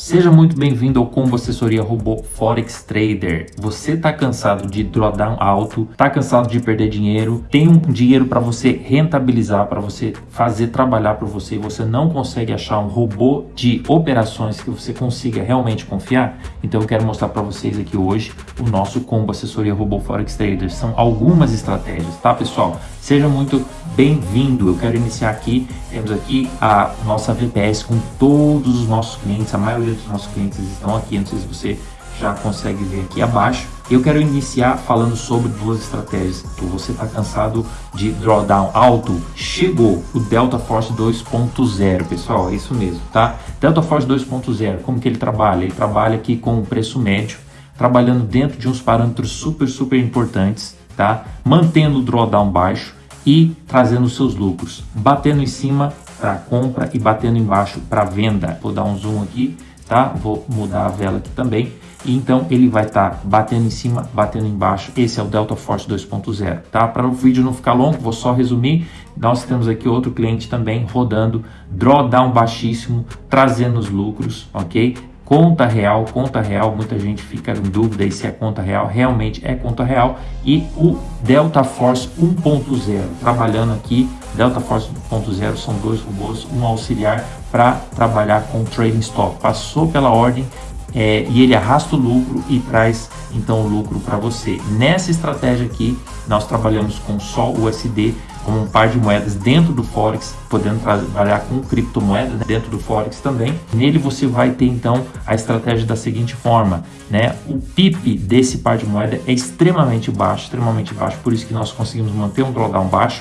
Seja muito bem-vindo ao Combo Assessoria Robô Forex Trader. Você está cansado de drawdown alto, está cansado de perder dinheiro, tem um dinheiro para você rentabilizar, para você fazer trabalhar para você e você não consegue achar um robô de operações que você consiga realmente confiar? Então eu quero mostrar para vocês aqui hoje o nosso Combo Assessoria Robô Forex Trader. São algumas estratégias, tá pessoal? Seja muito bem-vindo. Eu quero iniciar aqui, temos aqui a nossa VPS com todos os nossos clientes, a maioria dos nossos clientes estão aqui, não sei se você já consegue ver aqui abaixo. Eu quero iniciar falando sobre duas estratégias. Você está cansado de drawdown alto? Chegou o Delta Force 2.0, pessoal, é isso mesmo, tá? Delta Force 2.0, como que ele trabalha? Ele trabalha aqui com o preço médio, trabalhando dentro de uns parâmetros super, super importantes, tá? Mantendo o drawdown baixo e trazendo seus lucros, batendo em cima para compra e batendo embaixo para venda. Vou dar um zoom aqui tá? Vou mudar a vela aqui também. E então ele vai estar tá batendo em cima, batendo embaixo. Esse é o Delta Force 2.0, tá? Para o vídeo não ficar longo, vou só resumir. Nós temos aqui outro cliente também rodando drawdown baixíssimo, trazendo os lucros, ok? Conta real, conta real, muita gente fica em dúvida aí se é conta real, realmente é conta real. E o Delta Force 1.0, trabalhando aqui, Delta Force 1.0 são dois robôs, um auxiliar para trabalhar com trading stop. Passou pela ordem é, e ele arrasta o lucro e traz então o lucro para você. Nessa estratégia aqui, nós trabalhamos com só USD como um par de moedas dentro do Forex, podendo trabalhar com criptomoedas né, dentro do Forex também. Nele você vai ter então a estratégia da seguinte forma, né? O PIP desse par de moeda é extremamente baixo, extremamente baixo, por isso que nós conseguimos manter um drawdown baixo.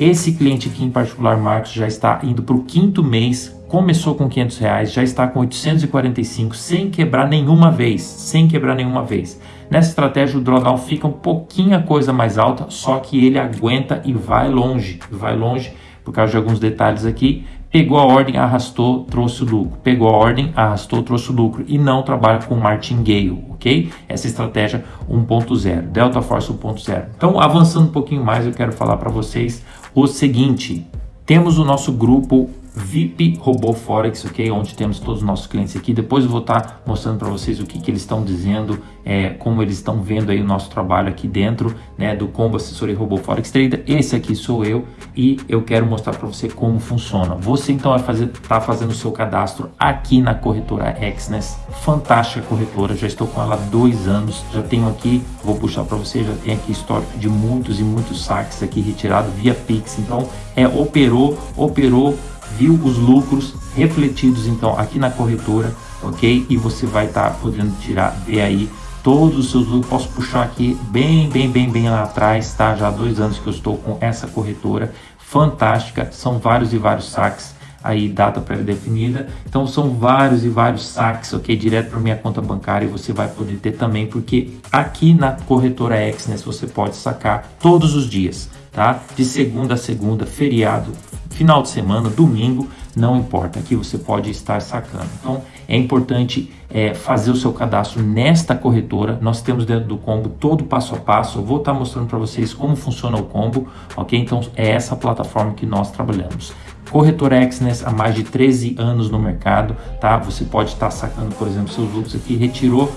Esse cliente aqui em particular, Marcos, já está indo para o quinto mês começou com 500 reais, já está com 845 sem quebrar nenhuma vez, sem quebrar nenhuma vez. Nessa estratégia o drawdown fica um pouquinho a coisa mais alta, só que ele aguenta e vai longe, vai longe por causa de alguns detalhes aqui. Pegou a ordem, arrastou, trouxe o lucro. Pegou a ordem, arrastou, trouxe o lucro. E não trabalha com martingale, ok? Essa estratégia 1.0, Delta Force 1.0. Então, avançando um pouquinho mais, eu quero falar para vocês o seguinte. Temos o nosso grupo VIP Robô Forex, ok? Onde temos todos os nossos clientes aqui. Depois eu vou estar mostrando para vocês o que, que eles estão dizendo, é, como eles estão vendo aí o nosso trabalho aqui dentro né, do Combo Assessoria Robô Forex Trader. Esse aqui sou eu e eu quero mostrar para você como funciona. Você então vai fazer, tá fazendo o seu cadastro aqui na corretora Exness. Fantástica corretora, já estou com ela há dois anos. Já tenho aqui, vou puxar para você, já tem aqui histórico de muitos e muitos saques aqui retirado via Pix. Então, é operou, operou viu os lucros refletidos então aqui na corretora, ok? E você vai estar tá podendo tirar, ver aí todos os seus lucros. Posso puxar aqui bem, bem, bem, bem lá atrás, tá? Já há dois anos que eu estou com essa corretora fantástica, são vários e vários saques aí data pré-definida. Então são vários e vários saques, ok? Direto para minha conta bancária e você vai poder ter também, porque aqui na corretora Exness você pode sacar todos os dias, tá? De segunda a segunda, feriado, final de semana, domingo, não importa, aqui você pode estar sacando. Então é importante é, fazer o seu cadastro nesta corretora. Nós temos dentro do combo todo passo a passo. Eu vou estar mostrando para vocês como funciona o combo, ok? Então é essa plataforma que nós trabalhamos. Corretora Exness há mais de 13 anos no mercado, tá? Você pode estar sacando, por exemplo, seus lucros aqui, retirou,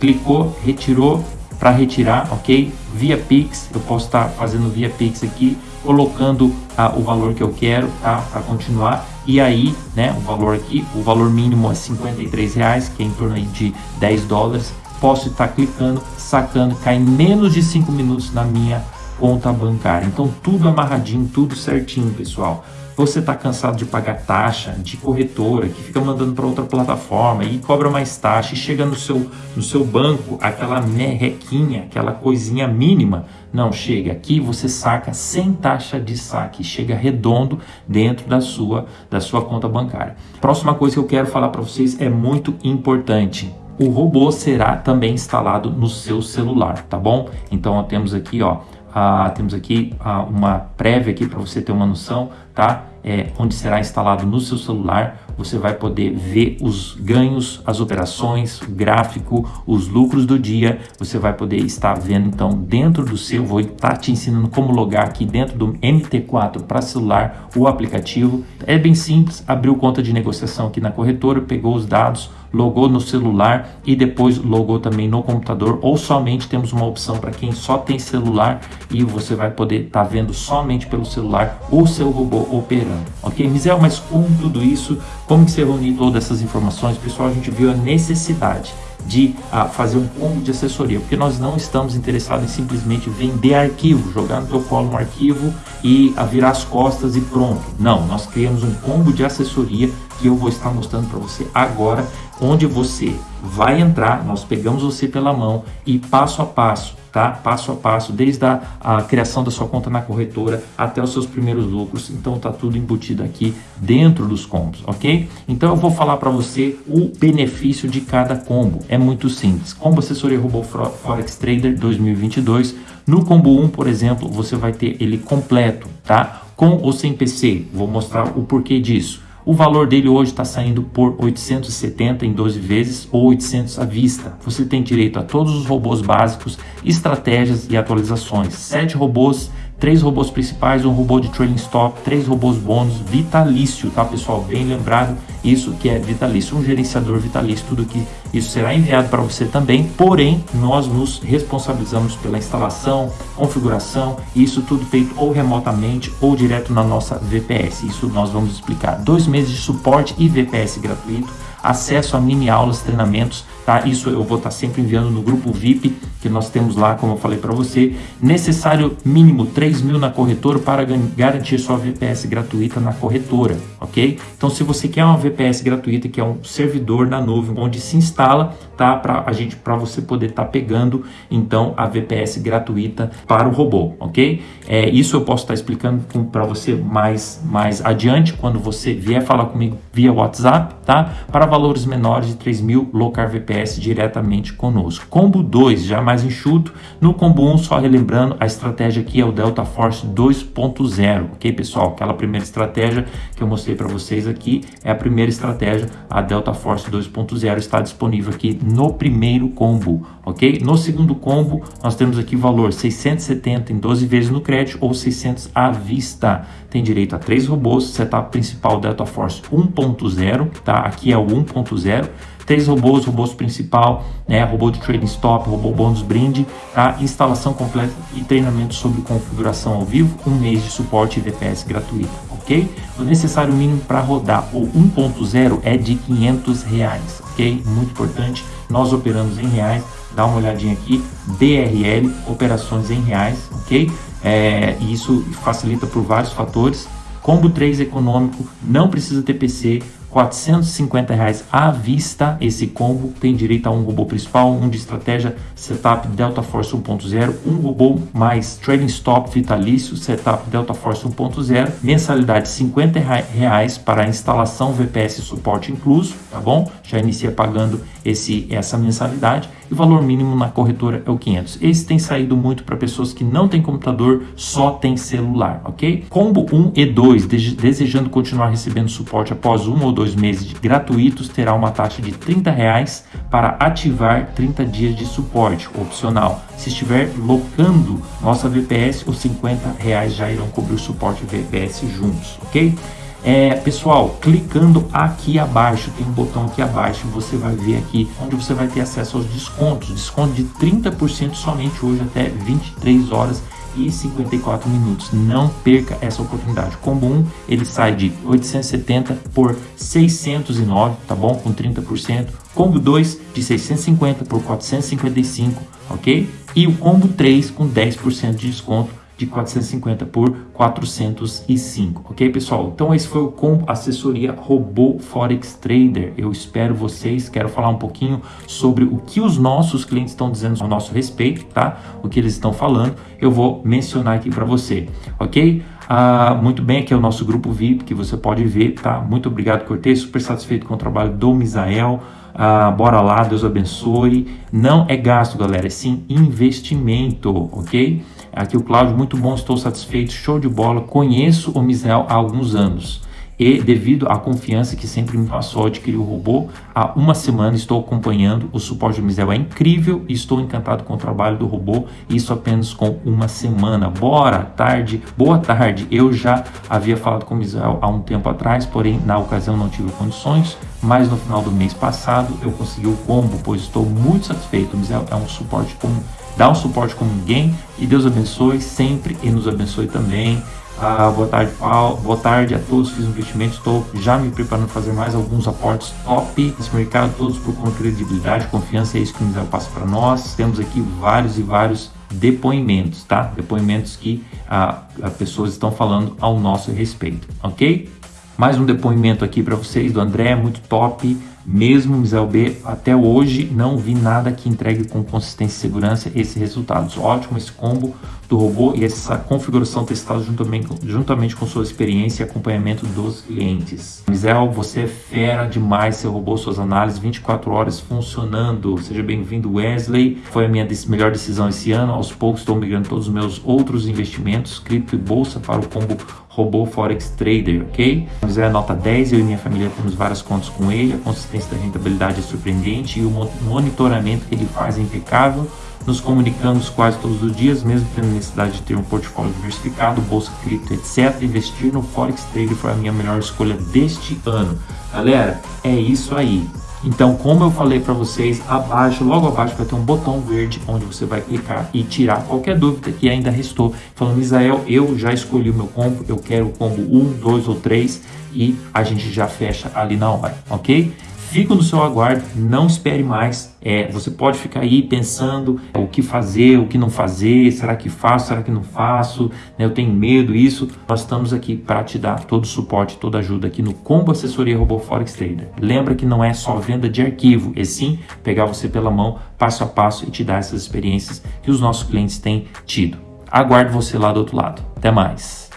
clicou, retirou para retirar, ok? Via Pix, eu posso estar fazendo via Pix aqui, colocando ah, o valor que eu quero, tá? Para continuar. E aí, né, o valor aqui, o valor mínimo é 53 reais, que é em torno de 10 dólares. Posso estar clicando, sacando, cai em menos de 5 minutos na minha conta bancária. Então tudo amarradinho, tudo certinho, pessoal você está cansado de pagar taxa de corretora que fica mandando para outra plataforma e cobra mais taxa e chega no seu, no seu banco aquela merrequinha, aquela coisinha mínima, não chega aqui você saca sem taxa de saque, chega redondo dentro da sua da sua conta bancária. Próxima coisa que eu quero falar para vocês é muito importante o robô será também instalado no seu celular, tá bom? Então temos aqui, ó, ah, temos aqui ah, uma prévia aqui para você ter uma noção, tá? É, onde será instalado no seu celular, você vai poder ver os ganhos, as operações, o gráfico, os lucros do dia, você vai poder estar vendo então dentro do seu, vou estar te ensinando como logar aqui dentro do MT4 para celular o aplicativo. É bem simples, abriu conta de negociação aqui na corretora, pegou os dados, logou no celular e depois logou também no computador ou somente temos uma opção para quem só tem celular e você vai poder estar tá vendo somente pelo celular o seu robô operando, ok? Mizel, mas com tudo isso, como que você reuniu todas essas informações? Pessoal, a gente viu a necessidade de uh, fazer um combo de assessoria, porque nós não estamos interessados em simplesmente vender arquivo, jogar no teu colo um arquivo e uh, virar as costas e pronto. Não, nós criamos um combo de assessoria que eu vou estar mostrando para você agora, onde você vai entrar, nós pegamos você pela mão e passo a passo tá? Passo a passo, desde a, a, criação da sua conta na corretora até os seus primeiros lucros. Então tá tudo embutido aqui dentro dos combos, ok? Então eu vou falar para você o benefício de cada combo. É muito simples. Combo Assessoria Robô Forex Trader 2022. No combo 1, por exemplo, você vai ter ele completo, tá? Com ou sem PC. Vou mostrar o porquê disso. O valor dele hoje está saindo por 870 em 12 vezes ou 800 à vista. Você tem direito a todos os robôs básicos, estratégias e atualizações. Sete robôs três robôs principais, um robô de trailing stop, três robôs bônus, vitalício, tá pessoal? Bem lembrado, isso que é vitalício, um gerenciador vitalício, tudo que isso será enviado para você também, porém nós nos responsabilizamos pela instalação, configuração, isso tudo feito ou remotamente ou direto na nossa VPS, isso nós vamos explicar. Dois meses de suporte e VPS gratuito, acesso a mini aulas, treinamentos, tá? Isso eu vou estar tá sempre enviando no grupo VIP que nós temos lá, como eu falei para você. Necessário mínimo 3 mil na corretora para garantir sua VPS gratuita na corretora, ok? Então, se você quer uma VPS gratuita, que é um servidor na nuvem onde se instala, tá? Para a gente, para você poder estar tá pegando, então, a VPS gratuita para o robô, ok? É, isso eu posso estar tá explicando para você mais, mais adiante, quando você vier falar comigo via WhatsApp, tá? Para valores menores de 3 mil, Locar VPS diretamente conosco. Combo 2, já mais enxuto. No combo 1, só relembrando, a estratégia aqui é o Delta Force 2.0, ok pessoal? Aquela primeira estratégia que eu mostrei para vocês aqui é a primeira estratégia, a Delta Force 2.0 está disponível aqui no primeiro combo, ok? No segundo combo, nós temos aqui valor 670 em 12 vezes no crédito ou 600 à vista. Tem direito a três robôs, setup principal Delta Force 1.0, tá? Aqui é o 1.0 três robôs, robôs principal, né, robô de trading stop, robô bônus brinde, tá? instalação completa e treinamento sobre configuração ao vivo, um mês de suporte e VPS gratuito, ok? O necessário mínimo para rodar o 1.0 é de 500 reais, ok? Muito importante, nós operamos em reais, dá uma olhadinha aqui, BRL, operações em reais, ok? É, isso facilita por vários fatores. Combo 3 econômico, não precisa ter PC, 450 reais à vista esse combo tem direito a um robô principal, um de estratégia, setup Delta Force 1.0, um robô mais trading stop vitalício, setup Delta Force 1.0, mensalidade 50 reais para instalação VPS suporte incluso, tá bom? Já inicia pagando esse essa mensalidade e o valor mínimo na corretora é o 500. Esse tem saído muito para pessoas que não têm computador, só tem celular, ok? Combo 1 e 2, desejando continuar recebendo suporte após um ou dois meses gratuitos, terá uma taxa de 30 reais para ativar 30 dias de suporte, opcional. Se estiver locando nossa VPS, os 50 reais já irão cobrir o suporte VPS juntos, ok? É, pessoal, clicando aqui abaixo, tem um botão aqui abaixo, você vai ver aqui onde você vai ter acesso aos descontos. Desconto de 30% somente hoje até 23 horas e 54 minutos. Não perca essa oportunidade. Combo 1, ele sai de 870 por 609, tá bom? Com 30%. Combo 2 de 650 por 455, ok? E o combo 3 com 10% de desconto de 450 por 405, ok pessoal? Então esse foi o combo assessoria robô Forex Trader. Eu espero vocês, quero falar um pouquinho sobre o que os nossos clientes estão dizendo ao nosso respeito, tá? O que eles estão falando, eu vou mencionar aqui para você, ok? Ah, muito bem, aqui é o nosso grupo VIP que você pode ver, tá? Muito obrigado, Cortez, super satisfeito com o trabalho do Misael. Ah, bora lá, Deus abençoe. Não é gasto, galera, é sim investimento, ok? Aqui o Cláudio, muito bom, estou satisfeito, show de bola. Conheço o Misael há alguns anos. e devido à confiança que sempre me passou adquirir o robô, há uma semana estou acompanhando, o suporte do Mizel é incrível e estou encantado com o trabalho do robô, isso apenas com uma semana. Bora, tarde, boa tarde, eu já havia falado com o Mizel há um tempo atrás, porém na ocasião não tive condições, mas no final do mês passado eu consegui o combo, pois estou muito satisfeito, o Mizel é um suporte como, dá um suporte como ninguém e Deus abençoe sempre e nos abençoe também. Ah, boa tarde, Paulo. Boa tarde a todos. Fiz um investimento, estou já me preparando para fazer mais alguns aportes top nesse mercado, todos por credibilidade, confiança. É isso que o Misael passa para nós. Temos aqui vários e vários depoimentos, tá? Depoimentos que ah, as pessoas estão falando ao nosso respeito, ok? Mais um depoimento aqui para vocês do André, muito top. Mesmo Misael B, até hoje não vi nada que entregue com consistência e segurança esses resultados. Ótimo esse combo do robô e essa configuração testada juntamente, juntamente com sua experiência e acompanhamento dos clientes. Misael, você é fera demais, seu robô, suas análises 24 horas funcionando. Seja bem-vindo, Wesley. Foi a minha melhor decisão esse ano. Aos poucos estou migrando todos os meus outros investimentos, cripto e bolsa para o combo robô Forex Trader, ok? José é nota 10, eu e minha família temos várias contas com ele, a consistência da rentabilidade é surpreendente e o monitoramento que ele faz é impecável. Nos comunicamos quase todos os dias, mesmo tendo necessidade de ter um portfólio diversificado, bolsa, cripto, etc. Investir no Forex Trader foi a minha melhor escolha deste ano. Galera, é isso aí. Então, como eu falei para vocês, abaixo, logo abaixo vai ter um botão verde onde você vai clicar e tirar qualquer dúvida que ainda restou. Falando, Israel, eu já escolhi o meu combo, eu quero o combo 1, 2 ou 3 e a gente já fecha ali na hora, ok? Fico no seu aguardo, não espere mais. É, você pode ficar aí pensando o que fazer, o que não fazer, será que faço, será que não faço, né, eu tenho medo, isso. Nós estamos aqui para te dar todo o suporte, toda ajuda aqui no Combo Assessoria Robô Forex Trader. Lembra que não é só venda de arquivo, é sim pegar você pela mão, passo a passo e te dar essas experiências que os nossos clientes têm tido. Aguardo você lá do outro lado. Até mais!